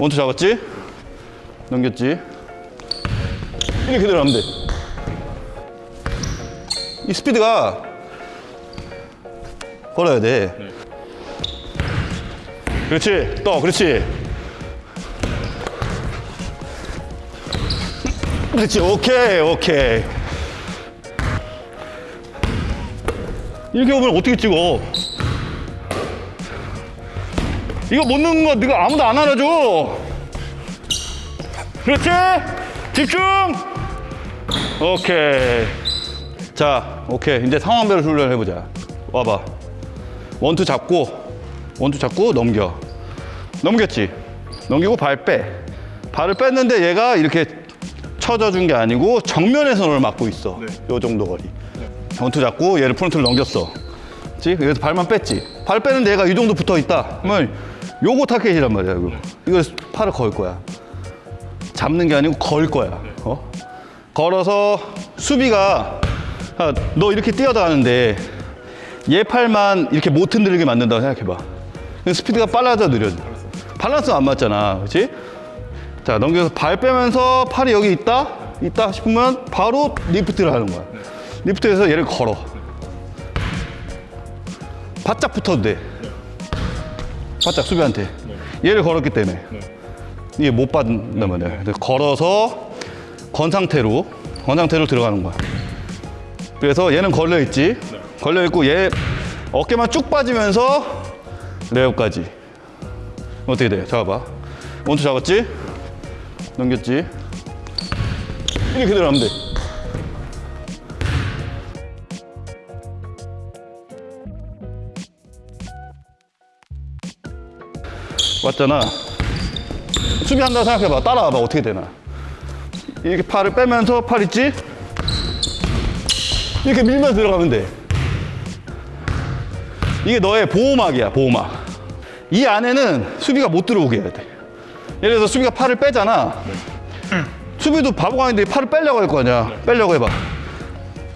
원투 잡았지? 넘겼지? 이렇게 들어가면 돼. 이 스피드가 걸어야 돼. 그렇지. 또, 그렇지. 그렇지. 오케이, 오케이. 이렇게 오면 어떻게 찍어? 이거 못 넣는 거 네가 아무도 안 알아줘. 그렇지. 집중. 오케이. 자, 오케이. 이제 상황별로 훈련을 해보자. 와봐. one two 잡고, one two 잡고 넘겨. 넘겼지. 넘기고 발 빼. 발을 뺐는데 얘가 이렇게 쳐져 준 게 아니고 정면에서 너를 막고 있어. 요 정도 거리. one two 잡고 얘를 front를 넘겼어. 그치? 여기서 발만 뺐지. 발 빼는데 얘가 이 정도 붙어 있다. 그러면 요거 target이란 말이야. 이거. 이거 팔을 걸 거야. 잡는 게 아니고 걸 거야. 어? 걸어서 수비가 아, 너 이렇게 뛰어나가는데 얘 팔만 이렇게 못 흔들리게 만든다고 생각해봐. 스피드가 빨라져 느려져. 밸런스가 안 맞잖아. 그렇지? 자 넘겨서 발 빼면서 팔이 여기 있다? 있다 싶으면 바로 lift를 하는 거야. lift해서 얘를 걸어. 바짝 붙어도 돼. 바짝 수비한테. 얘를 걸었기 때문에. 이게 못 받는단 말이야. 그래서 걸어서 건 상태로, 건 상태로 들어가는 거야. 그래서 얘는 걸려 있지. 걸려 있고 얘 어깨만 쭉 빠지면서 layup까지. 어떻게 돼? 잡아봐. one two 잡았지? 넘겼지? 이렇게 들어가면 돼. 왔잖아. 수비한다고 생각해봐. 따라와봐. 어떻게 되나. 이렇게 팔을 빼면서 팔 있지? 이렇게 밀면 들어가면 돼. 이게 너의 보호막이야, 보호막. 이 안에는 수비가 못 들어오게 해야 돼. 예를 들어서 수비가 팔을 빼잖아. 수비도 바보가 아닌데 팔을 빼려고 할 거 아니야. 빼려고 해봐.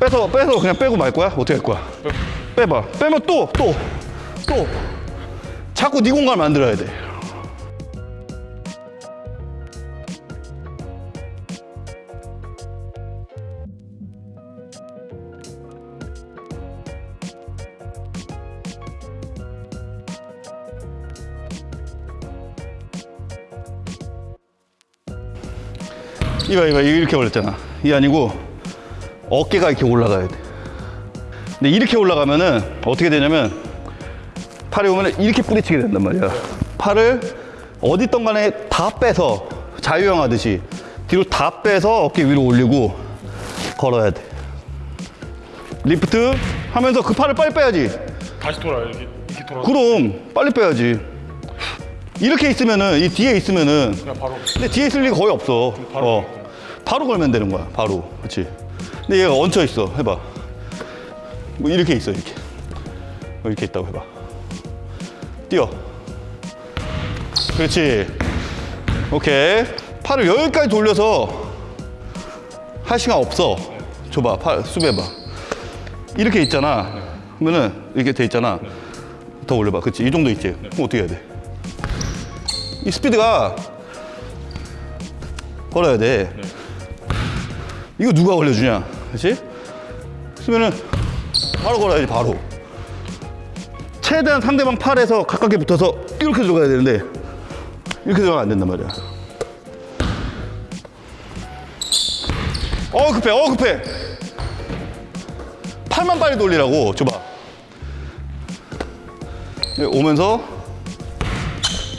빼서, 빼서 그냥 빼고 말 거야? 어떻게 할 거야? 빼봐. 빼면 또, 또, 또. 자꾸 네 공간을 만들어야 돼. 이봐 이봐 이렇게 올렸잖아 이게 아니고 어깨가 이렇게 올라가야 돼 근데 이렇게 올라가면은 어떻게 되냐면 팔이 오면 이렇게 뿌리치게 된단 말이야 팔을 어디 있던 간에 다 빼서 자유형 하듯이 뒤로 다 빼서 어깨 위로 올리고 걸어야 돼 리프트 하면서 그 팔을 빨리 빼야지 다시 돌아요. 이렇게, 이렇게 돌아. 그럼 빨리 빼야지 이렇게 있으면은 이 뒤에 있으면은 그냥 바로. 근데 뒤에 있을 리가 거의 없어. 바로 어. 바로 걸면 되는 거야. 바로. 그렇지. 근데 얘가 얹혀 있어. 해봐. 뭐 이렇게 있어. 이렇게. 뭐 이렇게 있다고 해봐. 뛰어. 그렇지. 오케이. 팔을 여기까지 돌려서 할 시간 없어. 줘봐. 팔 수비해봐. 이렇게 있잖아. 그러면은 이렇게 돼 있잖아. 더 올려봐. 그렇지. 이 정도 있지. 그럼 어떻게 해야 돼? 이 스피드가 걸어야 돼. 이거 누가 걸려주냐? 그렇지? 그러면은 바로 걸어야지 바로. 최대한 상대방 팔에서 가깝게 붙어서 이렇게 들어가야 되는데 이렇게 들어가면 안 된단 말이야. 어 급해, 어 급해. 팔만 빨리 돌리라고 줘봐. 여기 오면서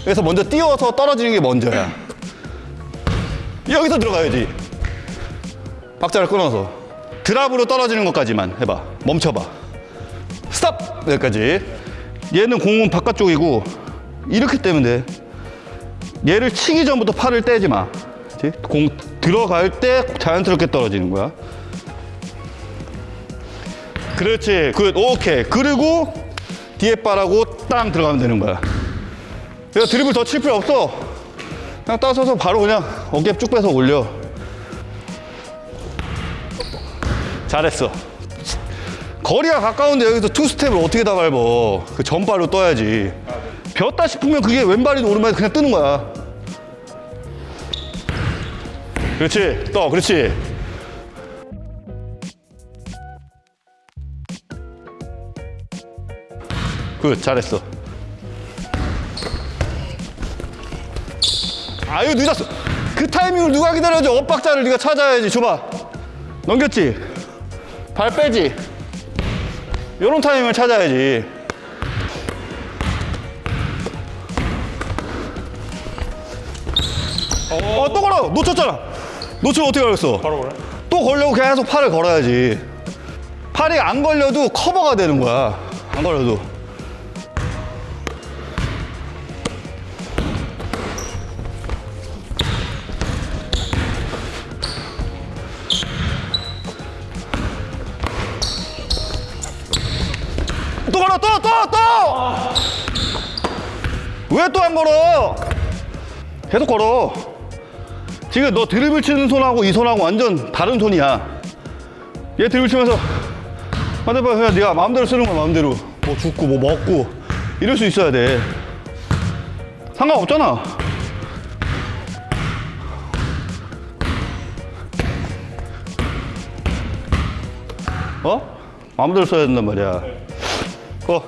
그래서 먼저 띄워서 떨어지는 게 먼저야. 여기서 들어가야지. 박자를 끊어서. 드랍으로 떨어지는 것까지만 해봐. 멈춰봐. 스탑! 여기까지. 얘는 공은 바깥쪽이고, 이렇게 떼면 돼. 얘를 치기 전부터 팔을 떼지 마. 공 들어갈 때 자연스럽게 떨어지는 거야. 그렇지. good. 오케이. 그리고 뒤에 바라고 땅 들어가면 되는 거야. 내가 드리블 더 칠 필요 없어. 그냥 따서서 바로 그냥 어깨 쭉 빼서 올려. 잘했어. 거리가 가까운데 여기서 two step을 어떻게 다 밟어. 그 전발로 떠야지. 비었다 싶으면 그게 왼발이든 오른발이든 그냥 뜨는 거야. 그렇지. 떠. 그렇지. good. 잘했어. 아유 늦었어. 그 타이밍을 누가 기다려줘? 엇박자를 네가 찾아야지. 줘봐. 넘겼지. 발 빼지. 요런 타이밍을 찾아야지. 어, 또 걸어. 놓쳤잖아. 놓치면 어떻게 걸렸어? 바로 그래? 또 걸려고 계속 팔을 걸어야지. 팔이 안 걸려도 커버가 되는 거야. 안 걸려도. 또 걸어, 또, 또, 또! 왜 또 안 걸어? 계속 걸어. 지금 너 드리블 치는 손하고 이 손하고 완전 다른 손이야. 얘 드리블 치면서 반대발 그냥 네가 마음대로 쓰는 거야 마음대로. 뭐 죽고 뭐 먹고 이럴 수 있어야 돼. 상관없잖아. 어? 마음대로 써야 된단 말이야. 어.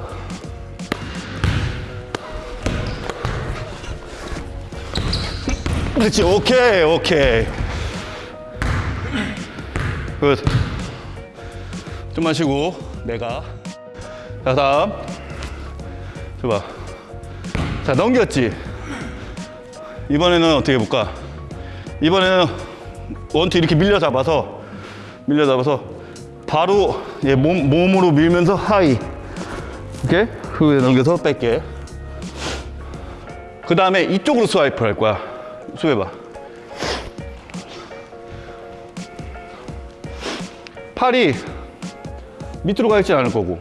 그렇지 오케이 오케이. good. 좀만 쉬고 내가. 자 다음. 줘봐. 자 넘겼지? 이번에는 어떻게 해볼까? 이번에는 원투 이렇게 밀려 잡아서 밀려 잡아서 바로 얘 몸, 몸으로 밀면서 하이 오케이? 후에 넘겨서 뺄게. 그 다음에 이쪽으로 스와이프 할 거야. 수해봐. 팔이 밑으로 가 있지 않을 거고.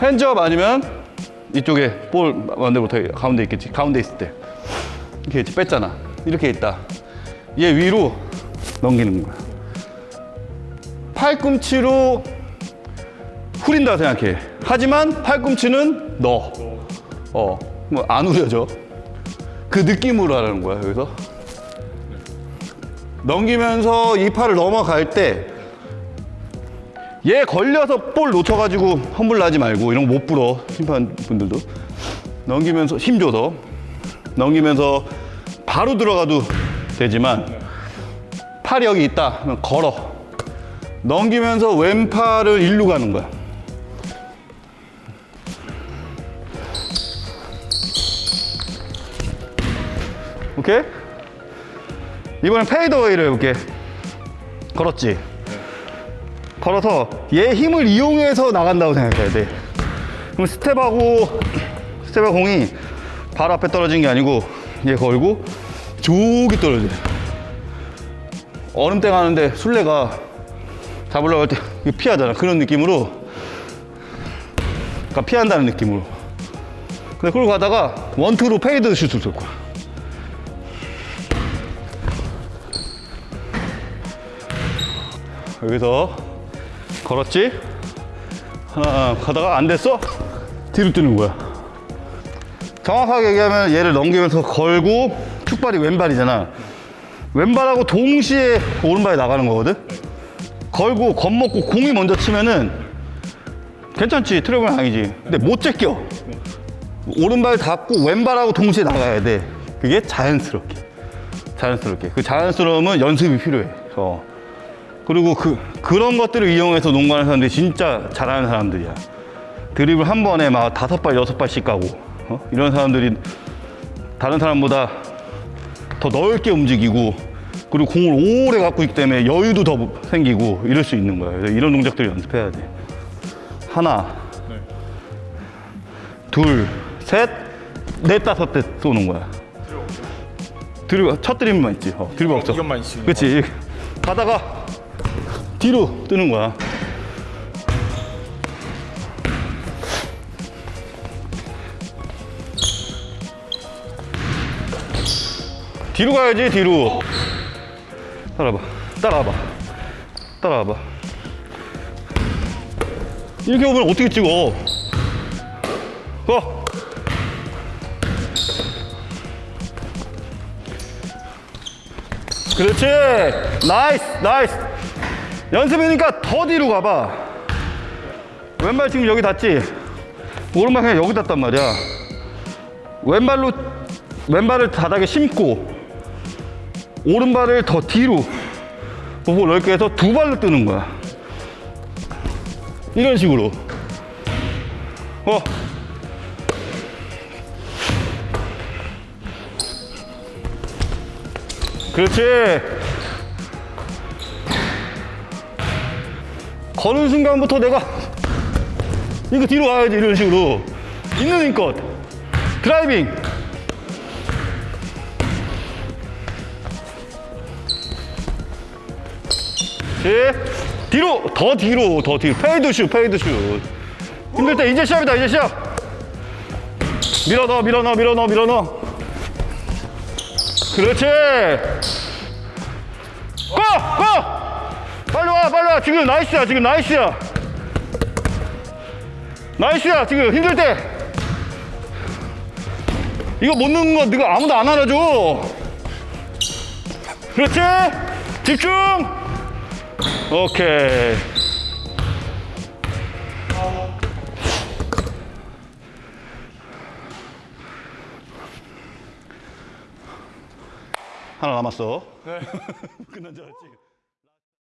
핸즈업 아니면 이쪽에 볼 만들 못하게 가운데 있겠지. 가운데 있을 때. 이렇게 있지. 뺐잖아. 이렇게 있다. 얘 위로 넘기는 거야. 팔꿈치로 후린다 생각해. 하지만 팔꿈치는 너. 어, 뭐 안 후려져. 그 느낌으로 하는 거야 여기서? 넘기면서 이 팔을 넘어갈 때 얘 걸려서 볼 놓쳐가지고 험불 나지 말고 이런 거 못 불어 심판분들도. 넘기면서 힘 줘서. 넘기면서 바로 들어가도 되지만 팔이 여기 있다. 그러면 걸어. 넘기면서 왼팔을 일로 가는 거야 오케이? 이번엔 페이드웨이를 해볼게. 걸었지? 걸어서 얘 힘을 이용해서 나간다고 생각해야 돼. 그럼 스텝하고, 스텝하고 공이 바로 앞에 떨어진 게 아니고 얘 걸고 저기 떨어져. 얼음땡 가는데 술래가 잡으려고 할 때 피하잖아. 그런 느낌으로. 그러니까 피한다는 느낌으로. 근데 그걸 가다가 one two로 fade 슛을 쏠 거야. 여기서 걸었지? 하나 가다가 안 됐어? 뒤로 뜨는 거야. 정확하게 얘기하면 얘를 넘기면서 걸고 축발이 왼발이잖아. 왼발하고 동시에 오른발이 나가는 거거든? 걸고 겁먹고 공이 먼저 치면은 괜찮지 트러블 아니지 근데 못 제껴 오른발 닫고 왼발하고 동시에 나가야 돼 그게 자연스럽게 자연스럽게 그 자연스러움은 연습이 필요해 어. 그리고 그, 그런 것들을 이용해서 농구하는 사람들이 진짜 잘하는 사람들이야. 드립을 한 번에 막 다섯 발, 여섯 발씩 가고, 어? 이런 사람들이 다른 사람보다 더 넓게 움직이고, 그리고 공을 오래 갖고 있기 때문에 여유도 더 생기고, 이럴 수 있는 거야. 그래서 이런 동작들을 연습해야 돼. 하나, 네. 둘, 셋, 넷, 다섯 대 쏘는 거야. 드리블, 첫 드립만 있지. 어, 드리블 없어. 이것만 있지. 그치. 가다가 뒤로 뜨는 거야. 뒤로 가야지, 뒤로. 따라와봐. 따라와봐. 따라와봐. 이렇게 오면 어떻게 찍어? 어? 그렇지. nice, nice. 연습이니까 더 뒤로 가봐. 왼발 지금 여기 닿지? 오른발 그냥 여기 닿단 말이야. 왼발로, 왼발을 바닥에 심고, 오른발을 더 뒤로, 보고 넓게 해서 두 발로 뜨는 거야. 이런 식으로. 어. 그렇지. 거는 순간부터 내가 이거 뒤로 와야지 이런 식으로. 있는 힘껏. driving. 예. 뒤로 더 뒤로 더 뒤로. fade 슛 fade 슛. 힘들 때 이제 시합이다 이제 시합. 밀어 넣어 밀어 넣어 밀어 넣어 밀어 넣어. 그렇지. Go! Go! 빨리 와 지금 nice야 지금 nice야. nice야 지금. 힘들 때. 이거 못 넣는 거 네가 아무도 안 알아줘. 그렇지? 집중! 오케이. 하나 남았어. 끝난 줄 알았지